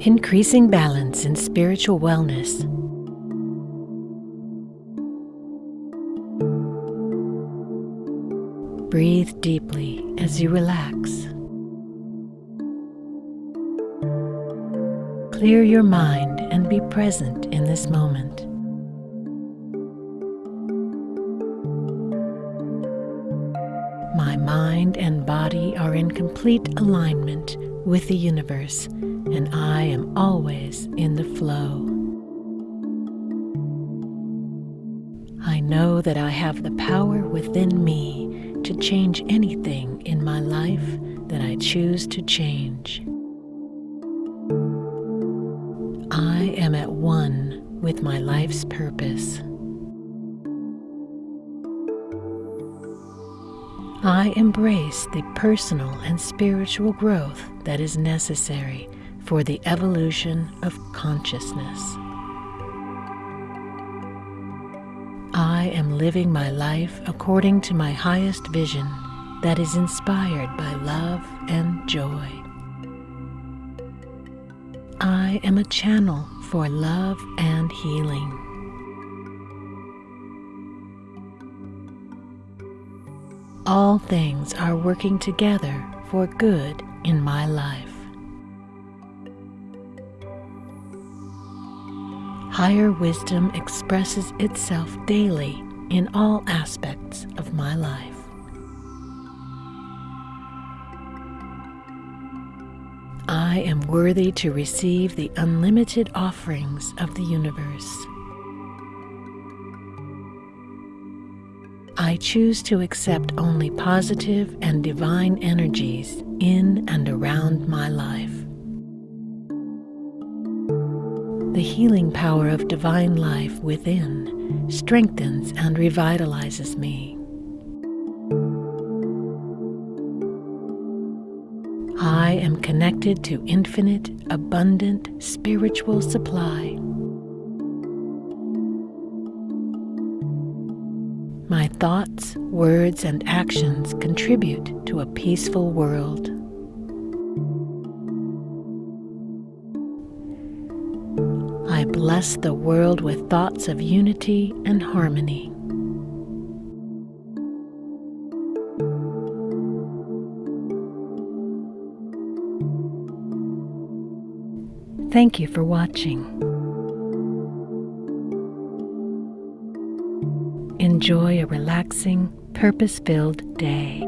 increasing balance in spiritual wellness. Breathe deeply as you relax. Clear your mind and be present in this moment. My mind and body are in complete alignment with the universe, and I am always in the flow. I know that I have the power within me to change anything in my life that I choose to change. I am at one with my life's purpose. I embrace the personal and spiritual growth that is necessary for the evolution of consciousness. I am living my life according to my highest vision that is inspired by love and joy. I am a channel for love and healing. all things are working together for good in my life. Higher wisdom expresses itself daily in all aspects of my life. I am worthy to receive the unlimited offerings of the universe. I choose to accept only positive and divine energies in and around The healing power of divine life within strengthens and revitalizes me. I am connected to infinite, abundant spiritual supply. My thoughts, words, and actions contribute to a peaceful world. I bless the world with thoughts of unity and harmony. Thank you for watching. Enjoy a relaxing, purpose filled day.